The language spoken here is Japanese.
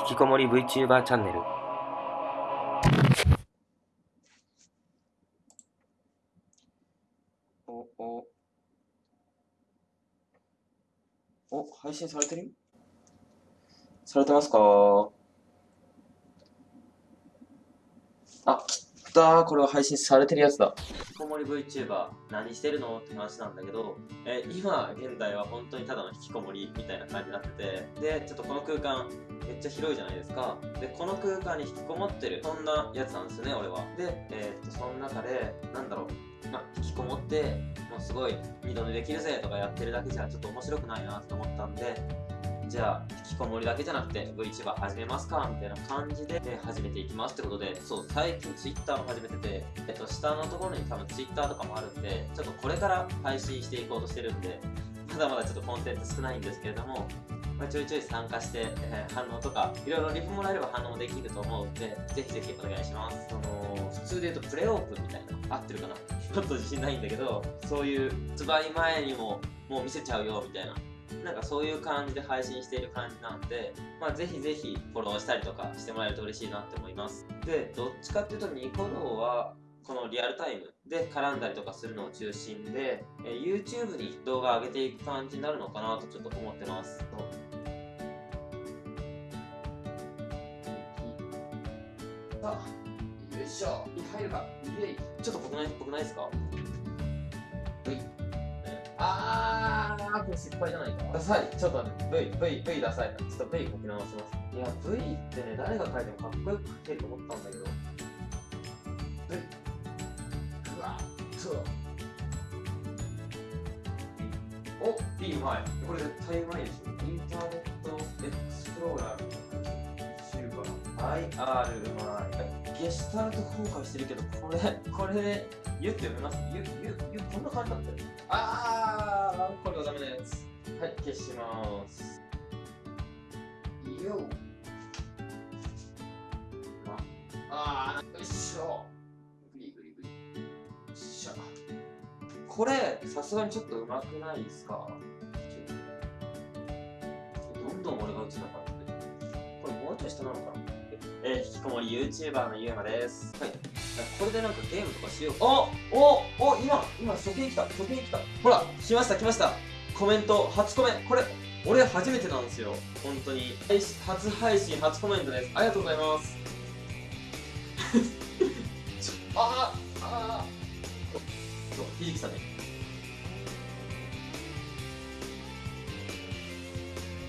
引きこもり VTuber チャンネル。おお。お配信されてる？されてますか？あ、きったこれは配信されてるやつだ。引きこもり VTuber 何してるのって話なんだけど、え今現在は本当にただの引きこもりみたいな感じになってて、で、ちょっとこの空間めっちゃ広いじゃないですか。で、この空間に引きこもってる、そんなやつなんですよね、俺は。で、えー、っと、その中で、なんだろう、ま引きこもって、もうすごい二度寝できるぜとかやってるだけじゃちょっと面白くないなと思ったんで、じゃあ、引きこもりだけじゃなくて VTuber 始めますかみたいな感じで、ね、始めていきますってことで、そう、最近 Twitter も始めてて、えっと、下のところに多分 Twitter とかもあるんで、ちょっとこれから配信していこうとしてるんで、まだまだちょっとコンテンツ少ないんですけれども、まあ、ちょいちょい参加して、えー、反応とか、いろいろリプもらえれば反応できると思うんで、ぜひぜひお願いします。その、普通で言うとプレオープンみたいな、合ってるかな？ちょっと自信ないんだけど、そういう発売前にももう見せちゃうよみたいななんかそういう感じで配信している感じなんで、まあ、ぜひぜひフォローしたりとかしてもらえると嬉しいなって思います。で、どっちかっていうとニコ動は、このリアルタイムで絡んだりとかするのを中心で、え YouTube に動画上げていく感じになるのかなとちょっと思ってます。さあ、よいしょ。入るか。イエイ。ちょっと僕ない、僕ないですか？はい。あー、これ失敗じゃないか。ダサい。ちょっとね、V、V、V ダサい。ちょっと V 書き直します。いや、V ってね、誰が書いてもかっこよく書けると思ったんだけど。V。うわっと。お B うまい。これ絶対うまいでしょ。インターネットエクスプローラー。シルバー。IR うまい。ゲシュタルト崩壊してるけど、これ、これ、ゆって読めます？ゆ、ゆ、ゆ、こんな感じだったよ。あはい、消します。よあー、よいしょ。グリグリグリ。よっしゃ。これ、さすがにちょっと上手くないですか？どんどん俺が打ちなかった。これもうちょい下なのかな？えー、引きこもり YouTuber のゆうまです。はい。これでなんかゲームとかしよう。おおお今、今、初見来た、初見来た。ほら、来ました、来ました。コメント、初コメ。これ、俺初めてなんですよ。本当に。初配信、初コメントです。ありがとうございます。ああああそう、ひじきさんね。